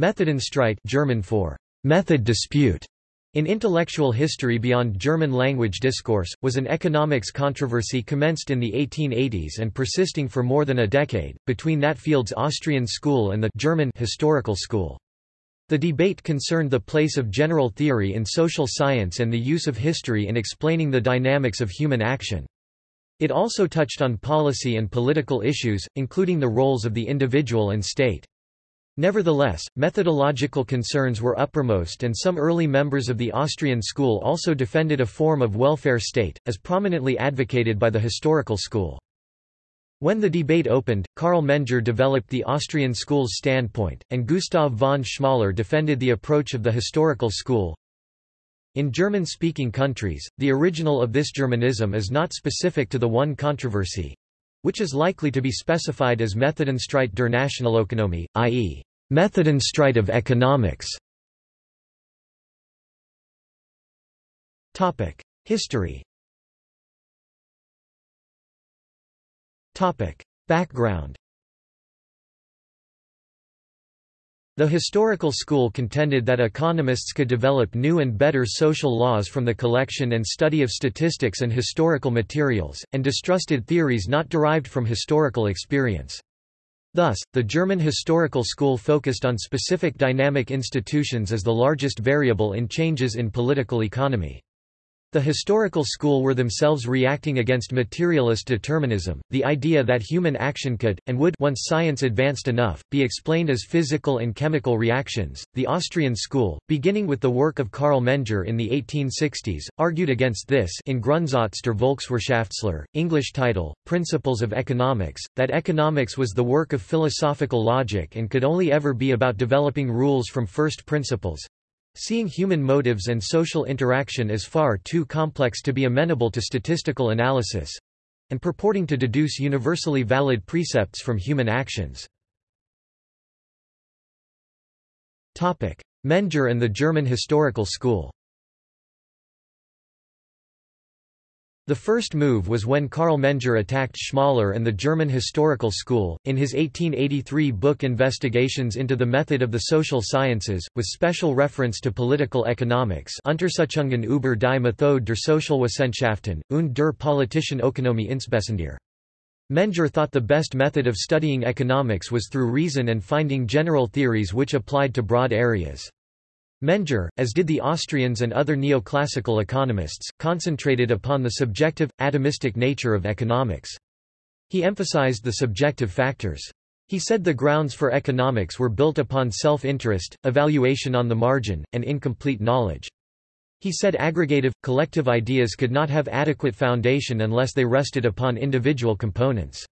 Methodenstreit German for method dispute in intellectual history beyond German language discourse, was an economics controversy commenced in the 1880s and persisting for more than a decade, between that field's Austrian school and the German historical school. The debate concerned the place of general theory in social science and the use of history in explaining the dynamics of human action. It also touched on policy and political issues, including the roles of the individual and state. Nevertheless, methodological concerns were uppermost and some early members of the Austrian school also defended a form of welfare state, as prominently advocated by the historical school. When the debate opened, Carl Menger developed the Austrian school's standpoint, and Gustav von Schmoller defended the approach of the historical school. In German-speaking countries, the original of this Germanism is not specific to the one controversy, which is likely to be specified as Methodenstreit der Nationalökonomie, i.e., Methodenstreit of economics. History Background The historical school contended that economists could develop new and better social laws from the collection and study of statistics and historical materials, and distrusted theories not derived from historical experience. Thus, the German historical school focused on specific dynamic institutions as the largest variable in changes in political economy. The historical school were themselves reacting against materialist determinism, the idea that human action could, and would once science advanced enough, be explained as physical and chemical reactions. The Austrian school, beginning with the work of Carl Menger in the 1860s, argued against this in Grundsatz der Volkswirtschaftslehre, English title, Principles of Economics, that economics was the work of philosophical logic and could only ever be about developing rules from first principles, Seeing human motives and social interaction as far too complex to be amenable to statistical analysis and purporting to deduce universally valid precepts from human actions. Menger and the German historical school The first move was when Carl Menger attacked Schmoller and the German historical school, in his 1883 book Investigations into the Method of the Social Sciences, with special reference to political economics Untersuchungen über die Methode der Sozialwissenschaften, und der politischen Ökonomie insbesondere. Menger thought the best method of studying economics was through reason and finding general theories which applied to broad areas. Menger, as did the Austrians and other neoclassical economists, concentrated upon the subjective, atomistic nature of economics. He emphasized the subjective factors. He said the grounds for economics were built upon self-interest, evaluation on the margin, and incomplete knowledge. He said aggregative, collective ideas could not have adequate foundation unless they rested upon individual components.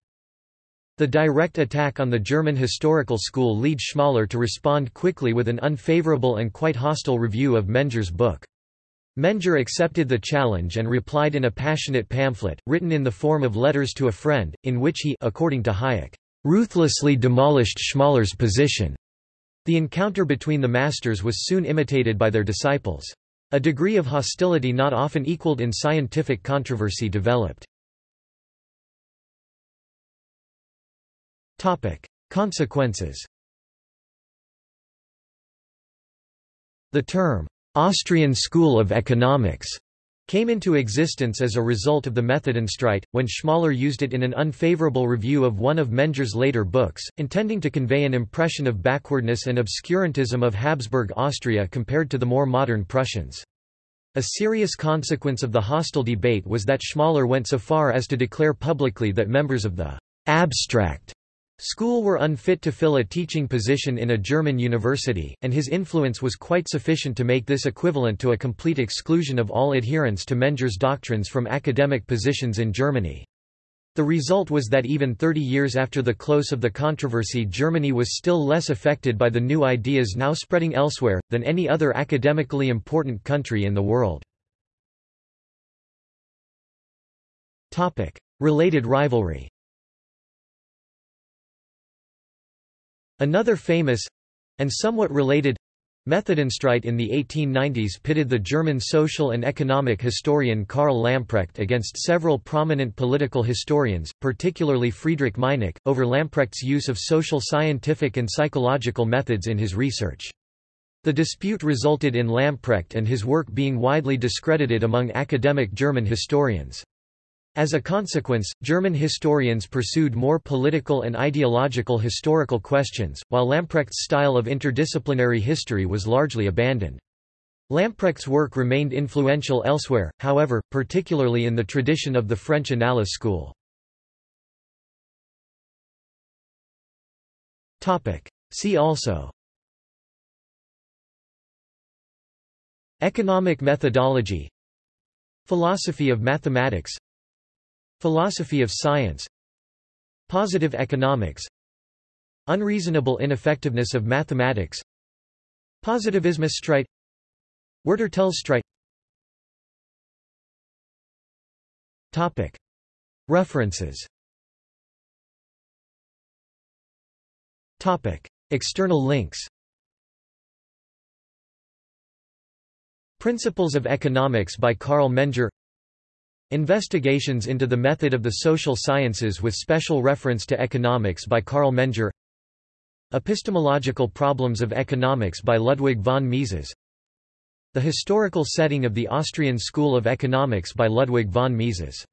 The direct attack on the German historical school led Schmoller to respond quickly with an unfavorable and quite hostile review of Menger's book. Menger accepted the challenge and replied in a passionate pamphlet, written in the form of letters to a friend, in which he according to Hayek, ruthlessly demolished Schmoller's position. The encounter between the masters was soon imitated by their disciples. A degree of hostility not often equaled in scientific controversy developed. Topic: Consequences. The term Austrian School of Economics came into existence as a result of the Methodenstreit, when Schmoller used it in an unfavorable review of one of Menger's later books, intending to convey an impression of backwardness and obscurantism of Habsburg Austria compared to the more modern Prussians. A serious consequence of the hostile debate was that Schmoller went so far as to declare publicly that members of the abstract School were unfit to fill a teaching position in a German university, and his influence was quite sufficient to make this equivalent to a complete exclusion of all adherents to Menger's doctrines from academic positions in Germany. The result was that even 30 years after the close of the controversy Germany was still less affected by the new ideas now spreading elsewhere, than any other academically important country in the world. Related rivalry Another famous and somewhat related Methodenstreit in the 1890s pitted the German social and economic historian Karl Lamprecht against several prominent political historians, particularly Friedrich Meinecke, over Lamprecht's use of social scientific and psychological methods in his research. The dispute resulted in Lamprecht and his work being widely discredited among academic German historians. As a consequence, German historians pursued more political and ideological historical questions, while Lamprecht's style of interdisciplinary history was largely abandoned. Lamprecht's work remained influential elsewhere, however, particularly in the tradition of the French Annales school. See also Economic methodology Philosophy of mathematics Philosophy of science. Positive economics. Unreasonable ineffectiveness of mathematics. Positivismusstreit Werturteilsstreit Topic. References. Topic. External links. Principles of Economics by Carl Menger Investigations into the Method of the Social Sciences with special reference to Economics by Carl Menger. Epistemological Problems of Economics by Ludwig von Mises. The Historical Setting of the Austrian School of Economics by Ludwig von Mises